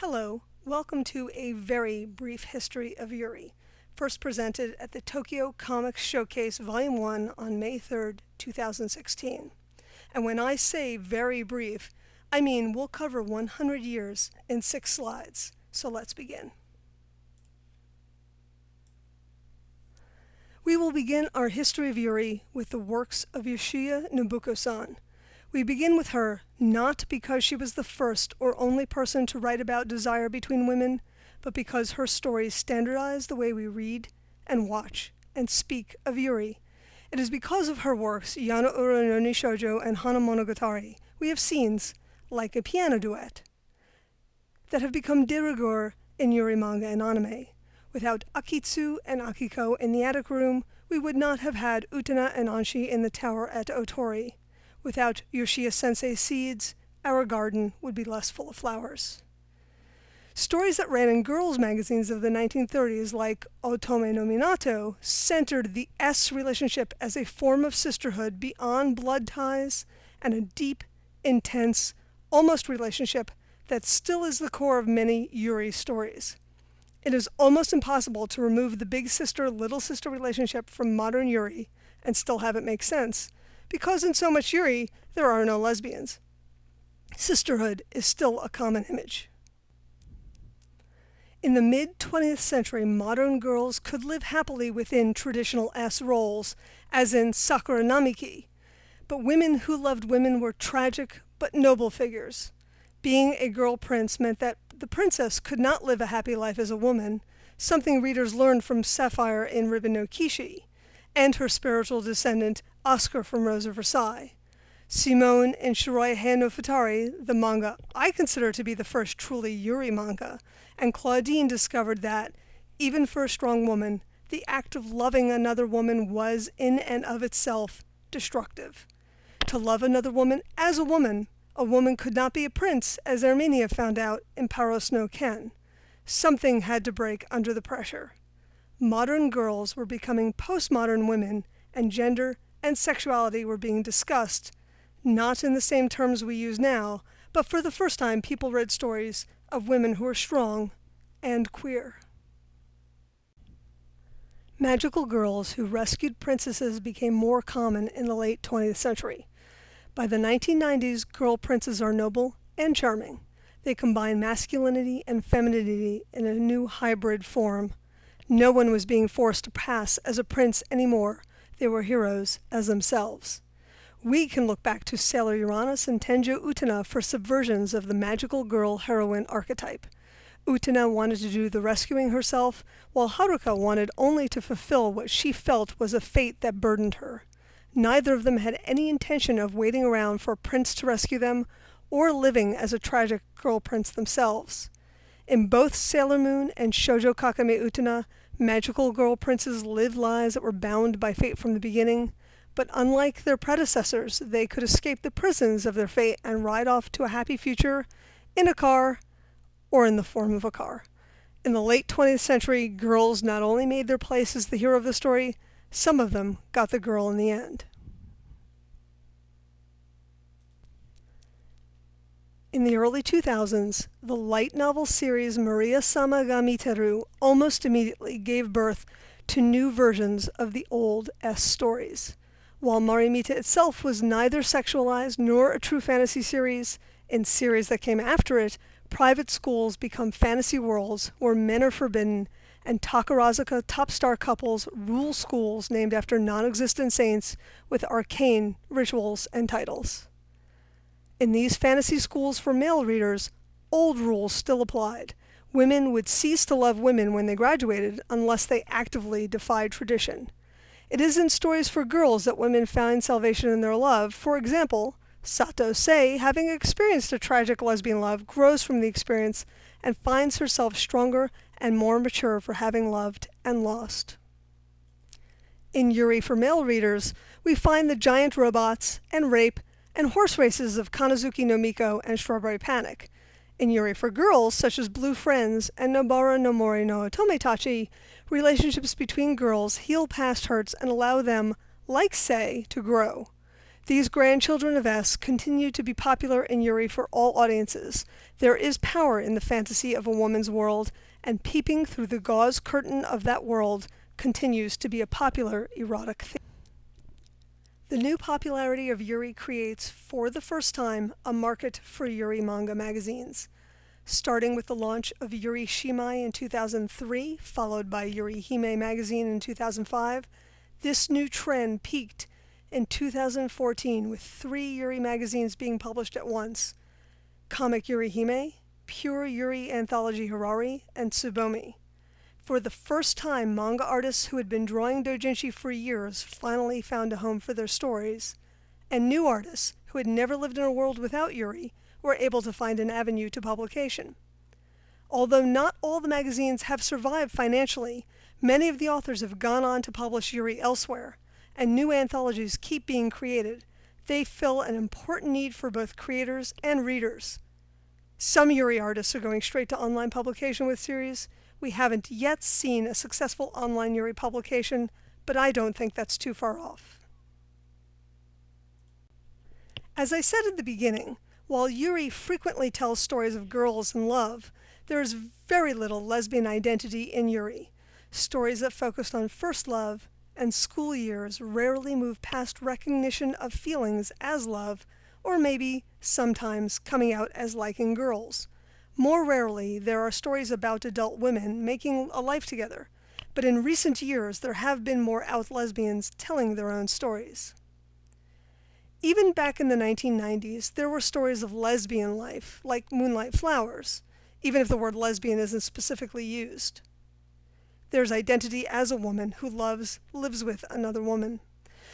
Hello, welcome to a very brief history of Yuri, first presented at the Tokyo Comics Showcase Volume 1 on May 3rd, 2016. And when I say very brief, I mean we'll cover 100 years in six slides. So let's begin. We will begin our history of Yuri with the works of Yoshiya Nobuko-san, we begin with her not because she was the first or only person to write about desire between women, but because her stories standardize the way we read and watch and speak of Yuri. It is because of her works, Yaneura no Nishoujo and Hana Monogatari, we have scenes, like a piano duet, that have become de rigueur in Yuri manga and anime. Without Akitsu and Akiko in the attic room, we would not have had Utena and Anthy in the tower at Otori. Without Yoshiya Sensei's seeds, our garden would be less full of flowers. Stories that ran in girls' magazines of the 1930s, like Otome no Minato, centered the S relationship as a form of sisterhood beyond blood ties and a deep, intense, almost relationship that still is the core of many Yuri stories. It is almost impossible to remove the big sister little sister relationship from modern Yuri and still have it make sense, because in so much Yuri, there are no lesbians. Sisterhood is still a common image. In the mid 20th century, modern girls could live happily within traditional S roles, as in Sakura Namiki, but women who loved women were tragic but noble figures. Being a girl prince meant that the princess could not live a happy life as a woman, something readers learned from Sapphire in Ribbon no Kishi, and her spiritual descendant Oscar from Rose of Versailles. Simone and Shiroi Heya no Futari, the manga I consider to be the first truly Yuri manga, and Claudine discovered that, even for a strong woman, the act of loving another woman was in and of itself destructive. To love another woman as a woman, a woman could not be a prince, as Erminia found out in Paros no Ken. Something had to break under the pressure. Modern girls were becoming postmodern women, and gender and sexuality were being discussed, not in the same terms we use now, but for the first time people read stories of women who were strong and queer. Magical girls who rescued princesses became more common in the late 20th century. By the 1990s, girl princes are noble and charming. They combine masculinity and femininity in a new hybrid form. No one was being forced to pass as a prince anymore, they were heroes as themselves. We can look back to Sailor Uranus and Tenjo Utena for subversions of the magical girl heroine archetype. Utena wanted to do the rescuing herself, while Haruka wanted only to fulfill what she felt was a fate that burdened her. Neither of them had any intention of waiting around for a prince to rescue them, or living as a tragic girl prince themselves. In both Sailor Moon and Shoujo Kakumei Utena, Magical girl princes lived lives that were bound by fate from the beginning, but unlike their predecessors, they could escape the prisons of their fate and ride off to a happy future in a car or in the form of a car. In the late 20th century, girls not only made their place as the hero of the story, some of them got the girl in the end. In the early 2000s, the light novel series Maria Sama ga Miteru almost immediately gave birth to new versions of the old S stories. While Marimite itself was neither sexualized nor a true fantasy series, in series that came after it, private schools become fantasy worlds where men are forbidden, and Takarazuka top star couples rule schools named after non-existent saints with arcane rituals and titles. In these fantasy schools for male readers, old rules still applied. Women would cease to love women when they graduated unless they actively defied tradition. It is in stories for girls that women find salvation in their love. For example, Sato Sei, having experienced a tragic lesbian love, grows from the experience and finds herself stronger and more mature for having loved and lost. In Yuri for male readers, we find the giant robots and rape and horse races of Kannazuki no Miko and Strawberry Panic. In Yuri for girls, such as Blue Friends and Nobara no Mori no Otometachi, relationships between girls heal past hurts and allow them, like Sei, to grow. These grandchildren of S continue to be popular in Yuri for all audiences. There is power in the fantasy of a woman's world, and peeping through the gauze curtain of that world continues to be a popular erotic theme. The new popularity of Yuri creates, for the first time, a market for Yuri manga magazines. Starting with the launch of Yuri Shimai in 2003, followed by Yuri Hime magazine in 2005, this new trend peaked in 2014 with three Yuri magazines being published at once Comic Yuri Hime, Pure Yuri Anthology Hirari, and Tsubomi. For the first time, manga artists who had been drawing doujinshi for years finally found a home for their stories, and new artists who had never lived in a world without Yuri were able to find an avenue to publication. Although not all the magazines have survived financially, many of the authors have gone on to publish Yuri elsewhere, and new anthologies keep being created, they fill an important need for both creators and readers. Some Yuri artists are going straight to online publication with series. We haven't yet seen a successful online Yuri publication, but I don't think that's too far off. As I said at the beginning, while Yuri frequently tells stories of girls and love, there is very little lesbian identity in Yuri. Stories that focused on first love and school years rarely move past recognition of feelings as love, or maybe sometimes coming out as liking girls. More rarely, there are stories about adult women making a life together, but in recent years there have been more out lesbians telling their own stories. Even back in the 1990s, there were stories of lesbian life, like Moonlight Flowers, even if the word lesbian isn't specifically used. There's identity as a woman who loves, lives with another woman.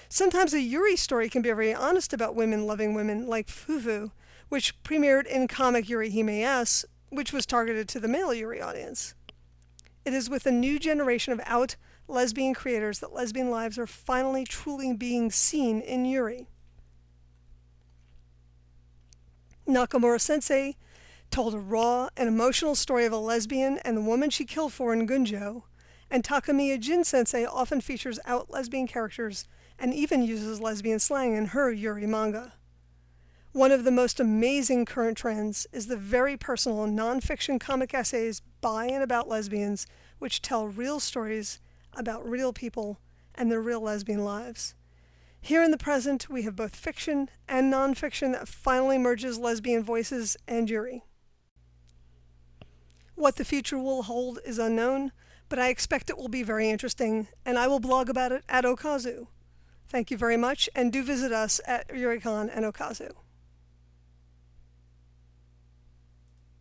Sometimes a Yuri story can be very honest about women loving women, like Fufu, which premiered in comic Yuri Hime S, which was targeted to the male Yuri audience. It is with a new generation of out lesbian creators that lesbian lives are finally truly being seen in Yuri. Nakamura Sensei told a raw and emotional story of a lesbian and the woman she killed for in Gunjo, and Takemiya Jin Sensei often features out lesbian characters and even uses lesbian slang in her Yuri manga. One of the most amazing current trends is the very personal nonfiction comic essays by and about lesbians, which tell real stories about real people and their real lesbian lives. Here in the present, we have both fiction and nonfiction that finally merges lesbian voices and Yuri. What the future will hold is unknown, but I expect it will be very interesting, and I will blog about it at Okazu. Thank you very much, and do visit us at Yuricon and Okazu.